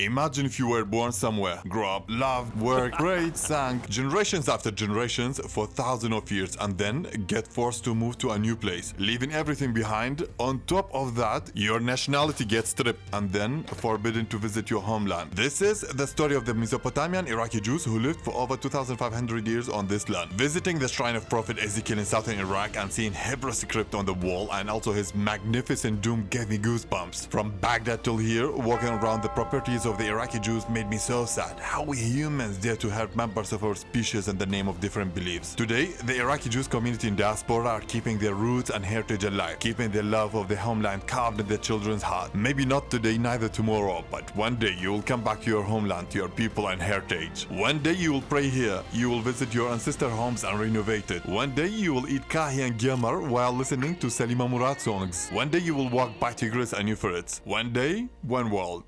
Imagine if you were born somewhere, grew up, loved, worked, prayed, sang, generations after generations for thousands of years and then get forced to move to a new place, leaving everything behind. On top of that, your nationality gets stripped and then forbidden to visit your homeland. This is the story of the Mesopotamian Iraqi Jews who lived for over 2500 years on this land. Visiting the shrine of Prophet Ezekiel in southern Iraq and seeing Hebrew script on the wall and also his magnificent dome gave me goosebumps. From Baghdad till here, walking around the properties of the Iraqi Jews made me so sad. How we humans dare to hurt members of our species in the name of different beliefs. Today, the Iraqi Jews community in diaspora are keeping their roots and heritage alive, keeping their love of the homeland carved in their children's heart. Maybe not today, neither tomorrow, but one day you will come back to your homeland, to your people and heritage. One day you will pray here, you will visit your ancestor homes and renovate it. One day you will eat kahi and gyamar while listening to Salima Murad songs. One day you will walk by Tigris and Euphrates. One day, one world.